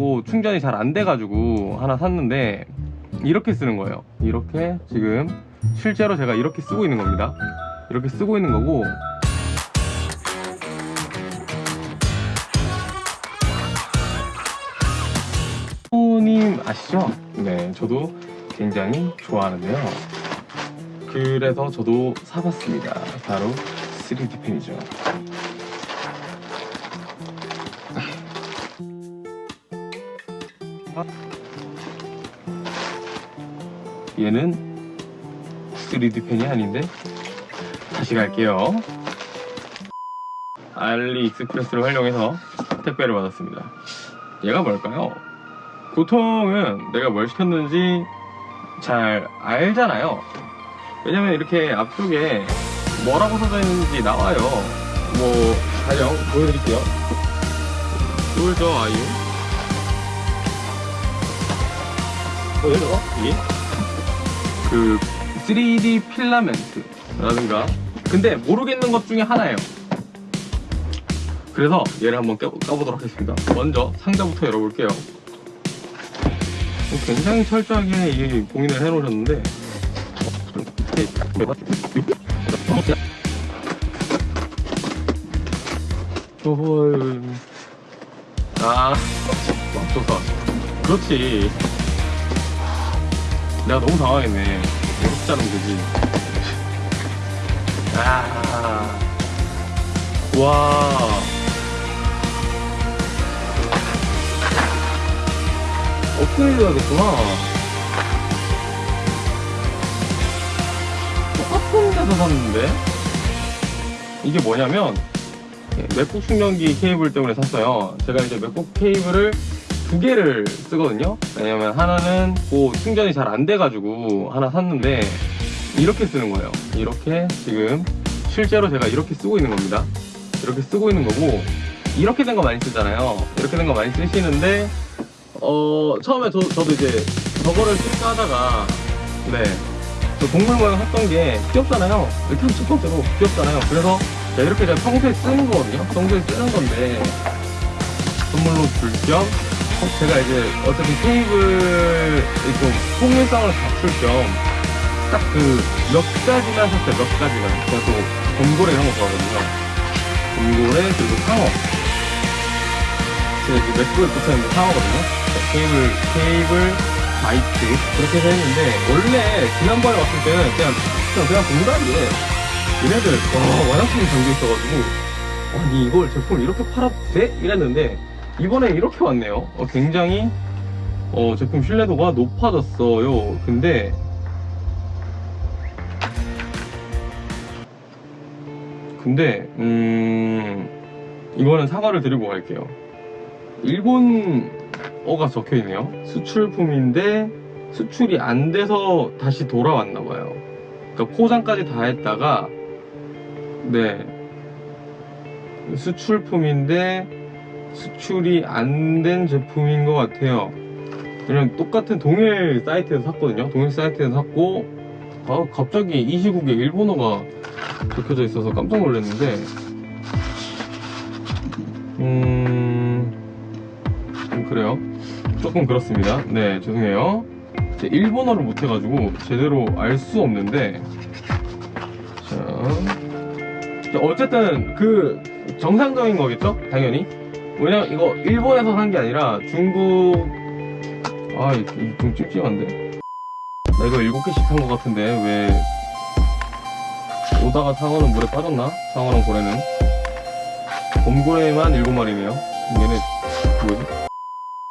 고 충전이 잘 안 돼가지고 하나 샀는데 이렇게 쓰는 거예요. 이렇게 지금 실제로 제가 이렇게 쓰고 있는 겁니다. 이렇게 쓰고 있는 거고. 님 아시죠? 네 저도 굉장히 좋아하는데요. 그래서 저도 사봤습니다. 바로 3D 펜이죠 얘는 3D 펜이 아닌데? 다시 갈게요. 알리익스프레스를 활용해서 택배를 받았습니다. 얘가 뭘까요? 보통은 내가 뭘 시켰는지 잘 알잖아요. 왜냐면 이렇게 앞쪽에 뭐라고 써져 있는지 나와요. 뭐 가령 보여드릴게요. 쫄죠 아이유 보여요 이게 그 3D 필라멘트라든가 근데 모르겠는 것 중에 하나예요 그래서 얘를 한번 껴, 까보도록 하겠습니다 먼저 상자부터 열어볼게요 굉장히 철저하게 이 봉인을 해놓으셨는데 헐. 아, 맙소사. 그렇지. 내가 너무 당황했네. 이렇게 자르면 되지. 아. 와. 업그레이드 하겠구나. 똑같은 데서 샀는데? 이게 뭐냐면, 맥북 충전기 케이블 때문에 샀어요. 제가 이제 맥북 케이블을 두 개를 쓰거든요. 왜냐면 하나는 뭐 충전이 잘 안 돼가지고 하나 샀는데, 이렇게 쓰는 거예요. 이렇게 지금 실제로 제가 이렇게 쓰고 있는 겁니다. 이렇게 쓰고 있는 거고, 이렇게 된 거 많이 쓰잖아요. 이렇게 된 거 많이 쓰시는데, 어, 처음에 저, 저도 이제 저거를 쓸까 하다가, 네. 저 동물 모양 했던 게 귀엽잖아요. 일단 첫 번째로 귀엽잖아요. 그래서 제가 이렇게 제가 평소에 쓰는 거거든요. 평소에 쓰는 건데, 선물로 줄 겸, 어, 제가 이제 어차피 테이블 좀 통일성을 갖출 겸, 딱 그 몇 가지만 샀어요. 몇 가지만. 제가 또 곰고래 이런 거 좋아하거든요. 곰고래, 그리고 상어. 제가 이제 맥북에 붙어있는 상어거든요. 케이블, 케이블, 마이크. 그렇게 해서 했는데, 원래 지난번에 왔을 때는 그냥, 그냥, 그냥 동그랗게 얘네들, 와, 와장창이 담겨있어가지고, 아니, 이걸 제품을 이렇게 팔아도 돼? 이랬는데, 이번에 이렇게 왔네요. 어, 굉장히, 어, 제품 신뢰도가 높아졌어요. 근데, 근데, 음, 이거는 사과를 드리고 갈게요. 일본어가 적혀 있네요. 수출품인데 수출이 안 돼서 다시 돌아왔나 봐요. 그러니까 포장까지 다 했다가 네 수출품인데 수출이 안 된 제품인 것 같아요. 그냥 똑같은 동일 사이트에서 샀거든요. 동일 사이트에서 샀고 아, 갑자기 이 시국에 일본어가 적혀져 있어서 깜짝 놀랐는데 음... 좀 그래요. 조금 그렇습니다. 네 죄송해요. 제 일본어를 못해가지고 제대로 알 수 없는데 자, 자, 어쨌든 그 정상적인 거겠죠? 당연히 왜냐면 이거 일본에서 산 게 아니라 중국 아 이거 좀 찝찝한데? 나 이거 7개씩 산것 같은데 왜? 오다가 상어는 물에 빠졌나? 상어랑 고래는? 곰고래만 7마리네요. 얘네 뭐지?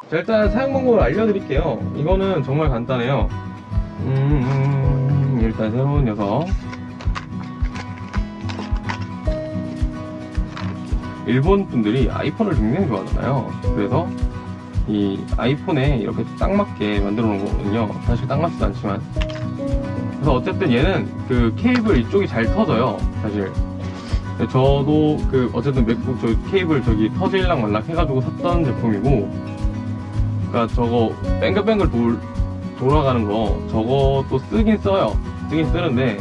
자 일단 사용 방법을 알려드릴게요. 이거는 정말 간단해요. 음, 음, 일단 새로운 녀석 일본 분들이 아이폰을 굉장히 좋아하잖아요. 그래서 이 아이폰에 이렇게 딱 맞게 만들어 놓은 거거든요. 사실 딱 맞지도 않지만. 그래서 어쨌든 얘는 그 케이블 이쪽이 잘 터져요 사실. 저도 그 어쨌든 맥북 저 케이블 저기 터질랑 말랑 해가지고 샀던 제품이고 그니까 저거 뱅글뱅글 돌, 돌아가는 거 저것도 쓰긴 써요. 쓰긴 쓰는데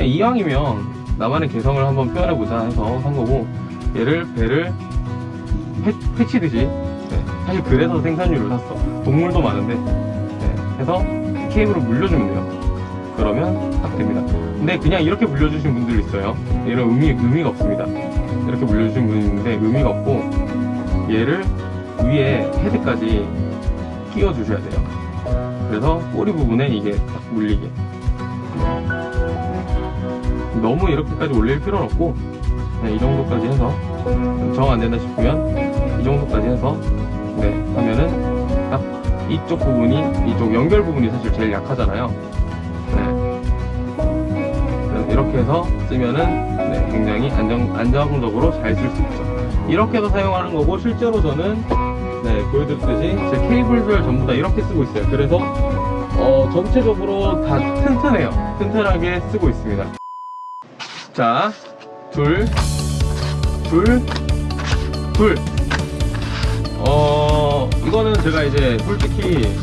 이왕이면 나만의 개성을 한번 표현해보자 해서 산 거고 얘를 배를 패, 패치듯이 네, 사실 그래서 생산류를 샀어. 동물도 많은데. 네, 해서 케이블을 물려주면 돼요. 그러면 딱 됩니다. 근데 그냥 이렇게 물려주신 분들 있어요. 이런 의미, 의미가 없습니다. 이렇게 물려주신 분이 있는데 의미가 없고 얘를 위에 헤드까지 끼워주셔야 돼요. 그래서 꼬리 부분에 이게 딱 물리게. 너무 이렇게까지 올릴 필요는 없고 네, 이 정도까지 해서 정 안 된다 싶으면 이 정도까지 해서 네 하면은 딱 이쪽 부분이 이쪽 연결 부분이 사실 제일 약하잖아요. 네. 이렇게 해서 쓰면은 네, 굉장히 안정 안정적으로 잘 쓸 수 있죠. 이렇게 해서 사용하는 거고 실제로 저는 네 보여드렸듯이 제 케이블별 전부 다 이렇게 쓰고 있어요. 그래서 어, 전체적으로 다 튼튼해요. 튼튼하게 쓰고 있습니다. 자, 둘, 둘, 둘. 어, 이거는 제가 이제 솔직히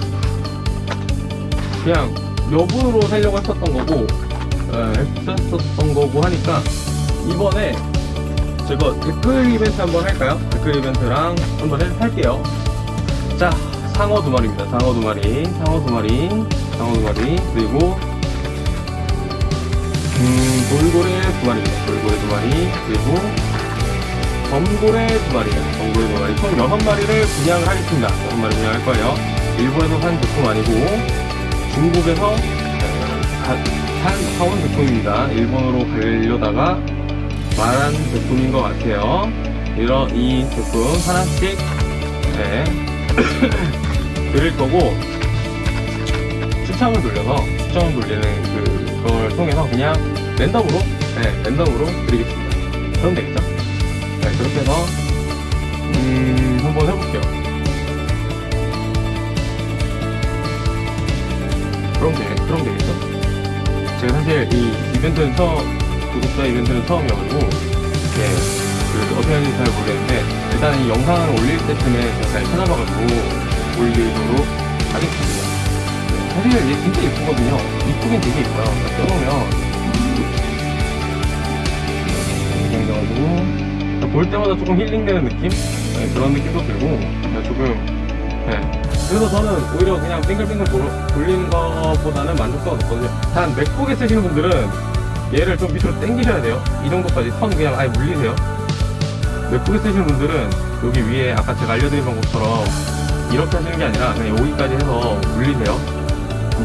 그냥 여분으로 살려고 했었던 거고, 에, 했었던 거고 하니까 이번에 제가 댓글 이벤트 한번 할까요? 댓글 이벤트랑 한번 해- 할게요. 자, 상어 두 마리입니다. 상어 두 마리, 상어 두 마리, 상어 두 마리, 그리고 음, 돌고래 두 마리입니다. 돌고래 두 마리, 그리고 범고래 두 마리입니다. 범고래 두 마리. 총 여섯 마리를 분양을 하겠습니다. 여섯 마리 분양할 거예요. 일본에서 산 제품 아니고 중국에서 가- 산, 사온 제품입니다. 일본으로 가려다가 말한 제품인 것 같아요. 이런 이 제품 하나씩 네. 드릴 거고 추첨을 돌려서 추첨을 돌리는 그, 그걸 통해서 그냥 랜덤으로 네, 랜덤으로 드리겠습니다. 그럼 되겠죠? 네, 그렇게 해서 음, 한번 해볼게요. 그럼 되, 그럼 되겠죠? 제가 사실 이 이벤트는 처음 구독자 이벤트는 처음이어가지고 예, 그 어떻게 하는지 잘 모르겠는데 일단 이 영상을 올릴 때쯤에 제가 잘 찾아봐가지고 올리도록 하겠습니다. 네, 사실 얘 진짜 이쁘거든요. 이쁘긴 되게 이뻐요. 써놓으면 볼 때마다 조금 힐링되는 느낌? 네, 그런 느낌도 들고 네, 조금 네. 그래서 저는 오히려 그냥 빙글빙글 돌- 돌리는 것보다는 만족도가 높거든요. 단 맥북에 쓰시는 분들은 얘를 좀 밑으로 당기셔야 돼요. 이 정도까지 선 그냥 아예 물리세요. 맥북에 쓰시는 분들은 여기 위에 아까 제가 알려드린 방법처럼 이렇게 하시는 게 아니라 그냥 여기까지 해서 물리세요.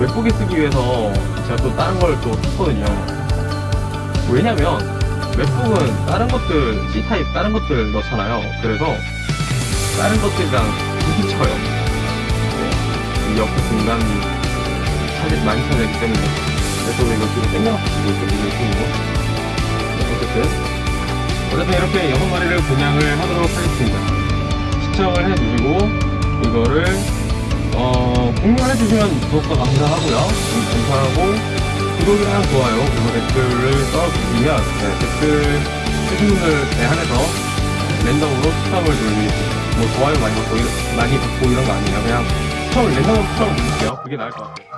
맥북에 쓰기 위해서 제가 또 다른 걸 또 샀거든요. 왜냐면 맥북은 다른 것들 C타입 다른 것들 넣잖아요. 그래서 다른 것들이랑 부딪혀요. 네. 이 옆에 공간 차지 많이 차지하기 때문에 그래서 이거 지금 쓰고 있거든요. 이거. 네, 어쨌든 어쨌든 이렇게 여섯 마리를 분양을 하도록 하겠습니다. 시청을 해주시고 이거를 어, 공유를 해주시면 더욱더 감사하고요. 음, 감사하고 구독이랑 좋아요 그리고 댓글을 써주시면 네, 댓글 쓰신 분들에 한해서 랜덤으로 추첨을 돌리고 뭐 좋아요 많이 받고 많이 받고 이런 거 아니에요. 그냥 추첨을 랜덤으로 추첨을 드릴게요. 그게 나을 것 같아요.